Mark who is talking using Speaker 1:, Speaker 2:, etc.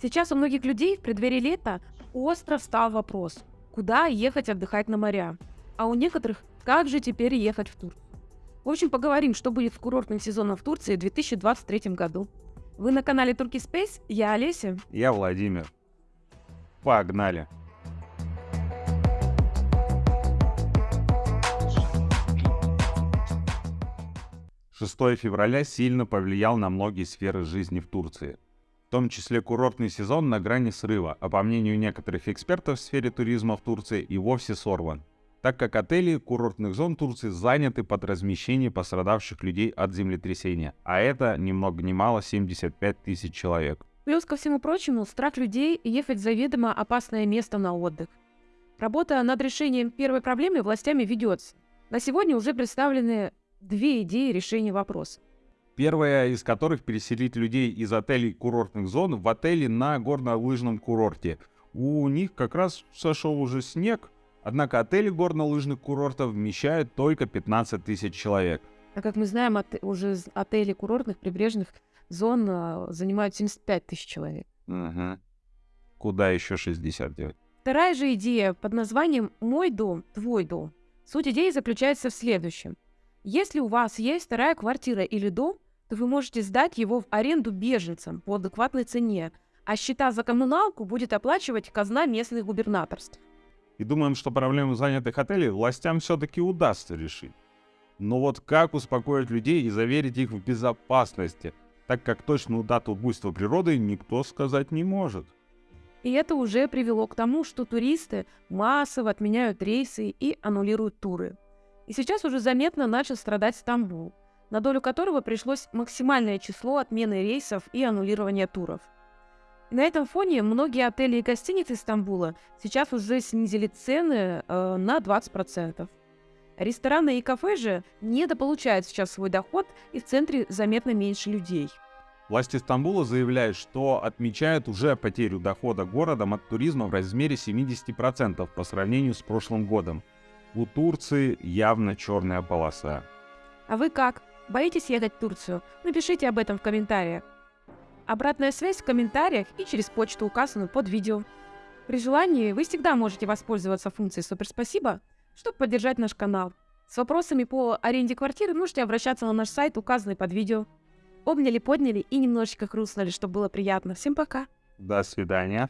Speaker 1: Сейчас у многих людей в преддверии лета остро встал вопрос, куда ехать отдыхать на моря, а у некоторых, как же теперь ехать в тур. В общем, поговорим, что будет с курортным сезоном в Турции в 2023 году. Вы на канале Turkey Space, я Олеся.
Speaker 2: Я Владимир. Погнали. Шестое февраля сильно повлиял на многие сферы жизни в Турции. В том числе курортный сезон на грани срыва, а по мнению некоторых экспертов в сфере туризма в Турции и вовсе сорван так как отели курортных зон Турции заняты под размещение пострадавших людей от землетрясения, а это ни много ни мало 75 тысяч человек.
Speaker 1: Плюс ко всему прочему, страх людей ехать в заведомо опасное место на отдых. Работа над решением первой проблемы властями ведется. На сегодня уже представлены две идеи решения вопроса.
Speaker 2: Первая из которых переселить людей из отелей курортных зон в отели на горнолыжном курорте. У них как раз сошел уже снег, Однако отели горнолыжных курортов вмещают только 15 тысяч человек.
Speaker 1: А как мы знаем, от, уже отели курортных прибрежных зон а, занимают 75 тысяч человек.
Speaker 2: Угу. Куда еще 60 делать?
Speaker 1: Вторая же идея под названием «Мой дом, твой дом». Суть идеи заключается в следующем. Если у вас есть вторая квартира или дом, то вы можете сдать его в аренду беженцам по адекватной цене, а счета за коммуналку будет оплачивать казна местных губернаторств
Speaker 2: и думаем, что проблему занятых отелей властям все-таки удастся решить. Но вот как успокоить людей и заверить их в безопасности, так как точную дату буйства природы никто сказать не может.
Speaker 1: И это уже привело к тому, что туристы массово отменяют рейсы и аннулируют туры. И сейчас уже заметно начал страдать Стамбул, на долю которого пришлось максимальное число отмены рейсов и аннулирования туров – на этом фоне многие отели и гостиницы Стамбула сейчас уже снизили цены э, на 20%. Рестораны и кафе же недополучают сейчас свой доход, и в центре заметно меньше людей.
Speaker 2: Власти Стамбула заявляют, что отмечают уже потерю дохода городом от туризма в размере 70% по сравнению с прошлым годом. У Турции явно черная полоса.
Speaker 1: А вы как? Боитесь ехать в Турцию? Напишите об этом в комментариях. Обратная связь в комментариях и через почту, указанную под видео. При желании вы всегда можете воспользоваться функцией «Супер спасибо», чтобы поддержать наш канал. С вопросами по аренде квартиры можете обращаться на наш сайт, указанный под видео. Обняли, подняли и немножечко хрустнули, чтобы было приятно. Всем пока!
Speaker 2: До свидания!